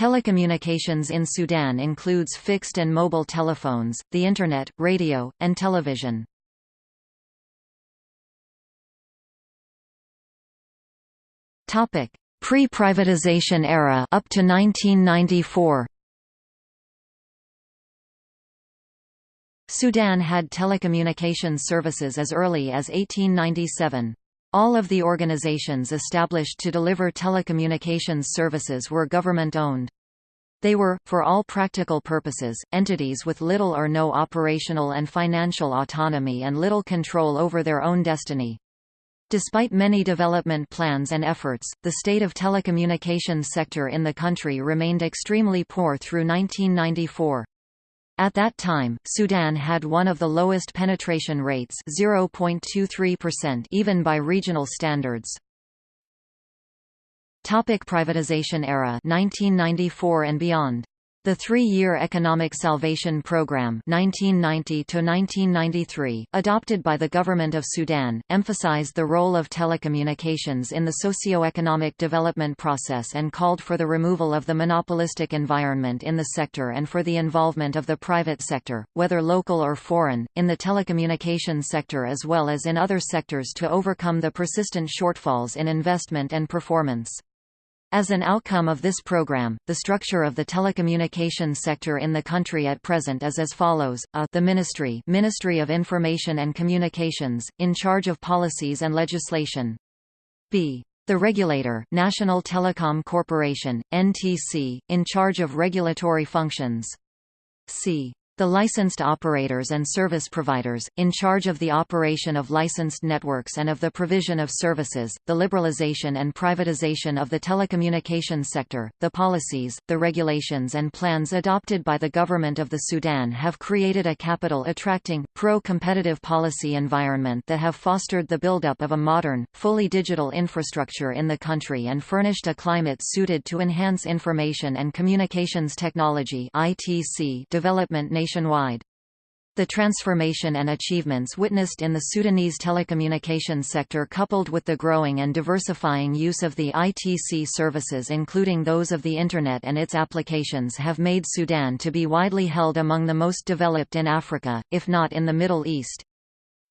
Telecommunications in Sudan includes fixed and mobile telephones, the Internet, radio, and television. Pre-privatization era up to 1994. Sudan had telecommunications services as early as 1897. All of the organizations established to deliver telecommunications services were government-owned. They were, for all practical purposes, entities with little or no operational and financial autonomy and little control over their own destiny. Despite many development plans and efforts, the state of telecommunications sector in the country remained extremely poor through 1994. At that time, Sudan had one of the lowest penetration rates 0.23% even by regional standards. Topic privatization era 1994 and beyond the three-year Economic Salvation Program 1990 adopted by the Government of Sudan, emphasized the role of telecommunications in the socio-economic development process and called for the removal of the monopolistic environment in the sector and for the involvement of the private sector, whether local or foreign, in the telecommunications sector as well as in other sectors to overcome the persistent shortfalls in investment and performance. As an outcome of this program, the structure of the telecommunications sector in the country at present is as follows: A the Ministry, Ministry of Information and Communications, in charge of policies and legislation. B. The regulator, National Telecom Corporation, NTC, in charge of regulatory functions. C the licensed operators and service providers, in charge of the operation of licensed networks and of the provision of services, the liberalization and privatization of the telecommunications sector, the policies, the regulations and plans adopted by the government of the Sudan have created a capital-attracting, pro-competitive policy environment that have fostered the buildup of a modern, fully digital infrastructure in the country and furnished a climate suited to enhance information and communications technology development nationwide. The transformation and achievements witnessed in the Sudanese telecommunications sector coupled with the growing and diversifying use of the ITC services including those of the Internet and its applications have made Sudan to be widely held among the most developed in Africa, if not in the Middle East.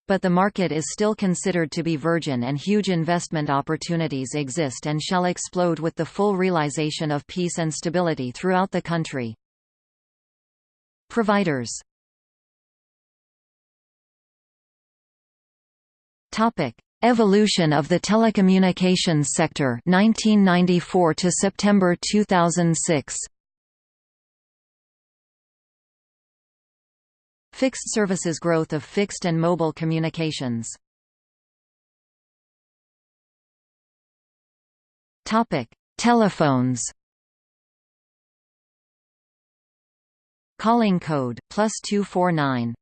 But the market is still considered to be virgin and huge investment opportunities exist and shall explode with the full realization of peace and stability throughout the country. Providers Topic: Evolution of the telecommunications sector 1994 to September 2006. Fixed services growth of fixed and mobile communications. Topic: Telephones Calling code, plus 249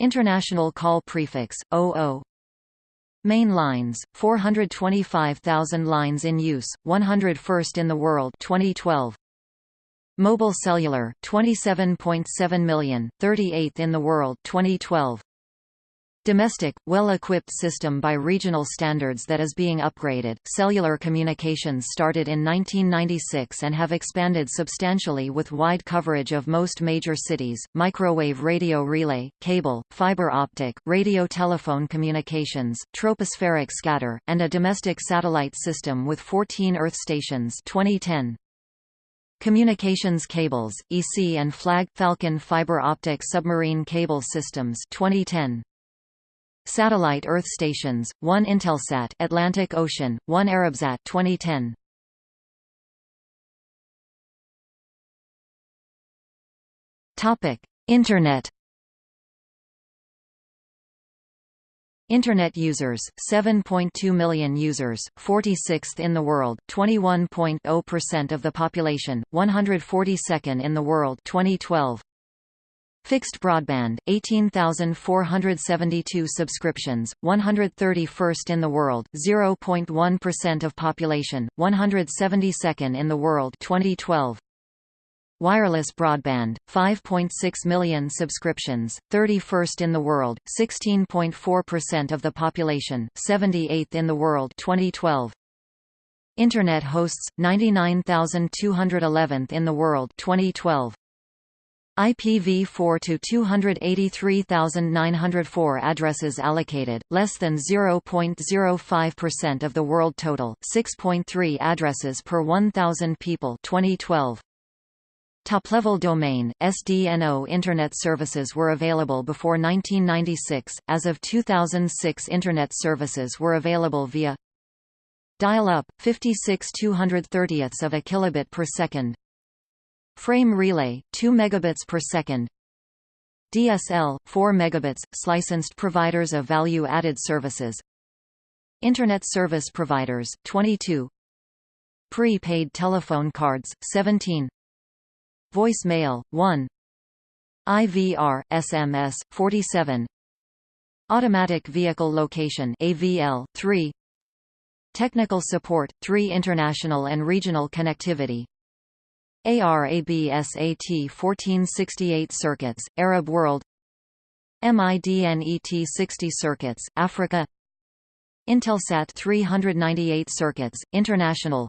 International call prefix, 00 Main lines, 425,000 lines in use, 101st in the world 2012. Mobile cellular, 27.7 million, 38th in the world 2012. Domestic, well-equipped system by regional standards that is being upgraded. Cellular communications started in 1996 and have expanded substantially with wide coverage of most major cities, microwave radio relay, cable, fiber optic, radio telephone communications, tropospheric scatter, and a domestic satellite system with 14 Earth stations 2010. Communications cables, EASSy and FLAG Falcon fiber optic submarine cable systems 2010. Satellite Earth stations, 1 Intelsat Atlantic Ocean, 1 Arabsat 2010. Topic: Internet. Internet users, 7.2 million users, 46th in the world, 21.0% of the population, 142nd in the world 2012. Fixed broadband, 18,472 subscriptions, 131st in the world, 0.1% of population, 172nd in the world 2012. Wireless broadband, 5.6 million subscriptions, 31st in the world, 16.4% of the population, 78th in the world 2012. Internet hosts 99211th in the world 2012 IPv4 to 283,904 addresses allocated, less than 0.05% of the world total, 6.3 addresses per 1,000 people 2012. Top-level domain, SDNO Internet services were available before 1996, as of 2006 Internet services were available via Dial-up, 56 230ths of a kilobit per second Frame relay, 2 megabits per second. DSL, 4 megabits, licensed providers of value-added services. Internet service providers, 22 Pre-paid telephone cards, 17 Voicemail, 1 IVR, SMS, 47 Automatic Vehicle Location AVL, 3 Technical Support, 3 International and Regional Connectivity ARABSAT 1468 circuits, Arab world MIDNET 60 circuits, Africa Intelsat 398 circuits, international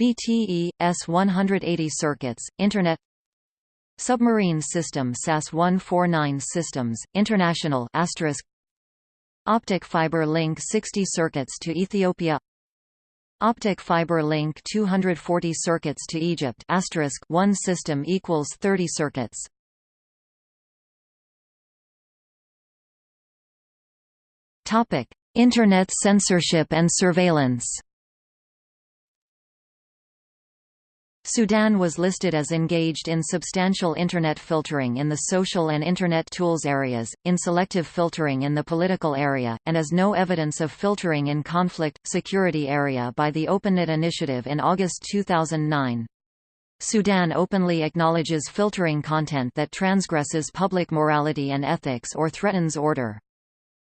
BTE, S180 circuits, Internet Submarine System SAS-149 Systems, International Optic Fiber Link 60 circuits to Ethiopia Optic Fiber Link 240 circuits to Egypt asterisk 1 system equals 30 circuits. Topic. Internet censorship and surveillance Sudan was listed as engaged in substantial Internet filtering in the social and Internet tools areas, in selective filtering in the political area, and as no evidence of filtering in conflict, security area by the OpenNet initiative in August 2009. Sudan openly acknowledges filtering content that transgresses public morality and ethics or threatens order.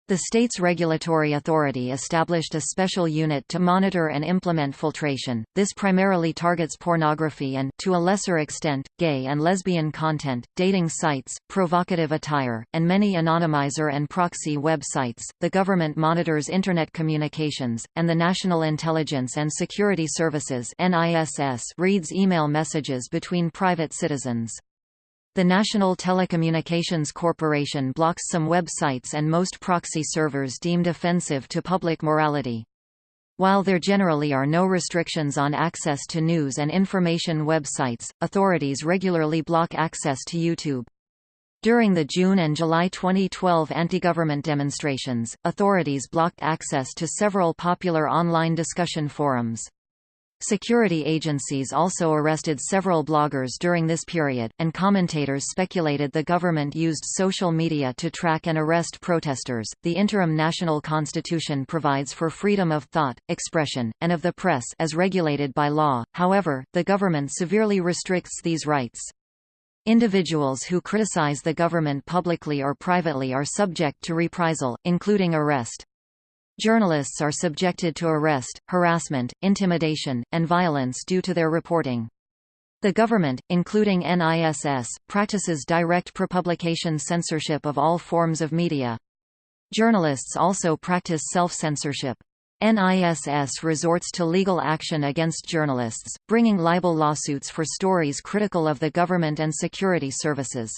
The state's regulatory authority established a special unit to monitor and implement filtration. This primarily targets pornography and, to a lesser extent, gay and lesbian content, dating sites, provocative attire, and many anonymizer and proxy websites. The government monitors Internet communications, and the National Intelligence and Security Services (NISS) reads email messages between private citizens. The National Telecommunications Corporation blocks some websites and most proxy servers deemed offensive to public morality. While there generally are no restrictions on access to news and information websites, authorities regularly block access to YouTube. During the June and July 2012 anti-government demonstrations, authorities blocked access to several popular online discussion forums. Security agencies also arrested several bloggers during this period, and commentators speculated the government used social media to track and arrest protesters. The interim national constitution provides for freedom of thought, expression, and of the press as regulated by law. However, the government severely restricts these rights. Individuals who criticize the government publicly or privately are subject to reprisal, including arrest. Journalists are subjected to arrest, harassment, intimidation, and violence due to their reporting. The government, including NISS, practices direct prepublication censorship of all forms of media. Journalists also practice self-censorship. NISS resorts to legal action against journalists, bringing libel lawsuits for stories critical of the government and security services.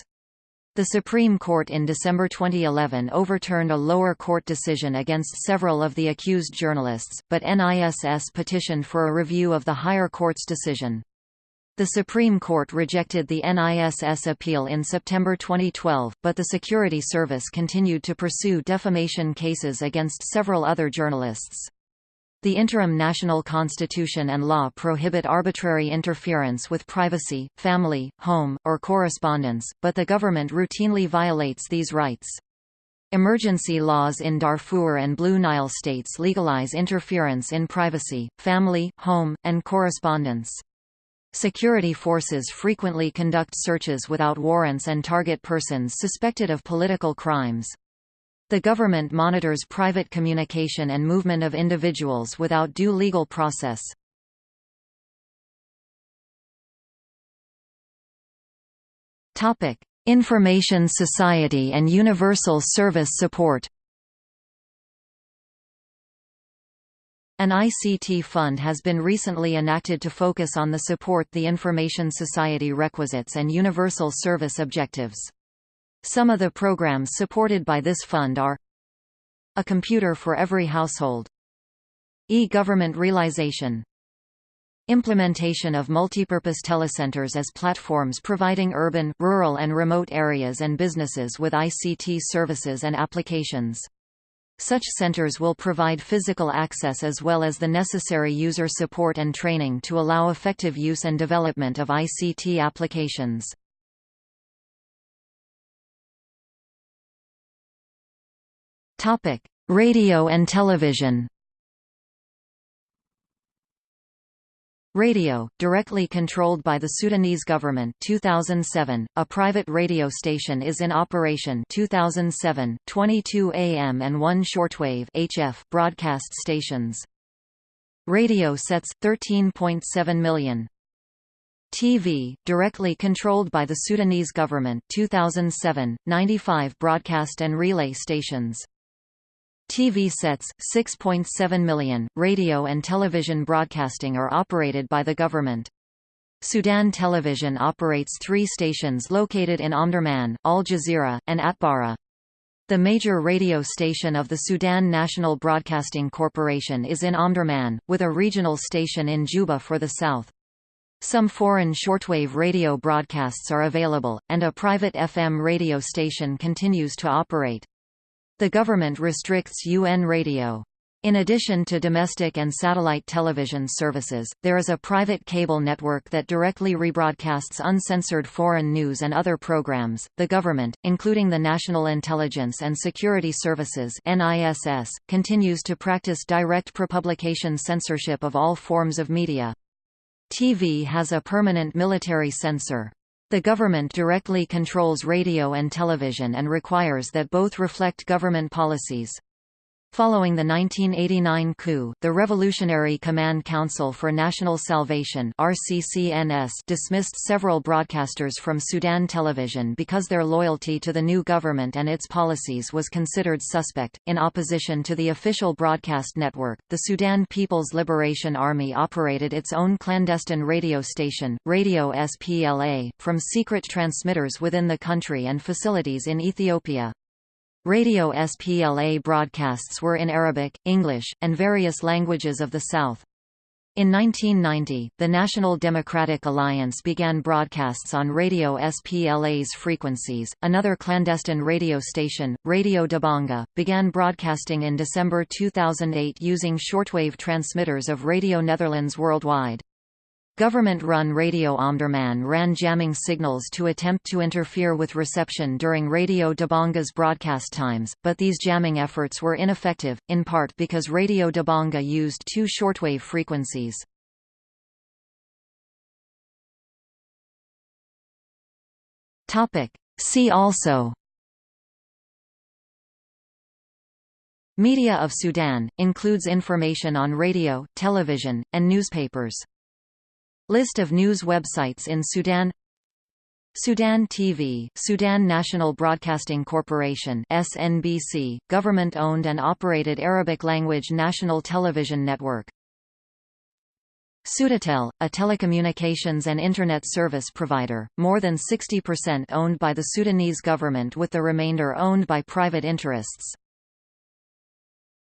The Supreme Court in December 2011 overturned a lower court decision against several of the accused journalists, but NISS petitioned for a review of the higher court's decision. The Supreme Court rejected the NISS appeal in September 2012, but the Security Service continued to pursue defamation cases against several other journalists. The interim national constitution and law prohibit arbitrary interference with privacy, family, home, or correspondence, but the government routinely violates these rights. Emergency laws in Darfur and Blue Nile states legalize interference in privacy, family, home, and correspondence. Security forces frequently conduct searches without warrants and target persons suspected of political crimes. The government monitors private communication and movement of individuals without due legal process. Information society and universal service support An ICT fund has been recently enacted to focus on the support the information society requisites and universal service objectives. Some of the programs supported by this fund are A computer for every household E-government realization Implementation of multipurpose telecenters as platforms providing urban, rural and remote areas and businesses with ICT services and applications. Such centers will provide physical access as well as the necessary user support and training to allow effective use and development of ICT applications. Radio and television Radio, directly controlled by the Sudanese government 2007, a private radio station is in operation 2007, 22 AM and 1 shortwave HF broadcast stations. Radio sets, 13.7 million. TV, directly controlled by the Sudanese government 2007, 95 broadcast and relay stations. TV sets, 6.7 million, radio and television broadcasting are operated by the government. Sudan Television operates three stations located in Omdurman, Al Jazirah, and Atbara. The major radio station of the Sudan National Broadcasting Corporation is in Omdurman, with a regional station in Juba for the south. Some foreign shortwave radio broadcasts are available, and a private FM radio station continues to operate. The government restricts UN radio. In addition to domestic and satellite television services, there is a private cable network that directly rebroadcasts uncensored foreign news and other programs. The government, including the National Intelligence and Security Services (NISS), continues to practice direct prepublication censorship of all forms of media. TV has a permanent military censor. The government directly controls radio and television and requires that both reflect government policies. Following the 1989 coup, the Revolutionary Command Council for National Salvation RCCNS dismissed several broadcasters from Sudan television because their loyalty to the new government and its policies was considered suspect. In opposition to the official broadcast network, the Sudan People's Liberation Army operated its own clandestine radio station, Radio SPLA, from secret transmitters within the country and facilities in Ethiopia. Radio SPLA broadcasts were in Arabic, English, and various languages of the South. In 1990, the National Democratic Alliance began broadcasts on Radio SPLA's frequencies. Another clandestine radio station, Radio Dabanga, began broadcasting in December 2008 using shortwave transmitters of Radio Netherlands worldwide. Government-run Radio Omdurman ran jamming signals to attempt to interfere with reception during Radio Dabanga's broadcast times, but these jamming efforts were ineffective, in part because Radio Dabanga used two shortwave frequencies. See also Media of Sudan, includes information on radio, television, and newspapers List of news websites in Sudan Sudan TV, Sudan National Broadcasting Corporation SNBC, government-owned and operated Arabic-language national television network. Sudatel, a telecommunications and Internet service provider, more than 60% owned by the Sudanese government with the remainder owned by private interests.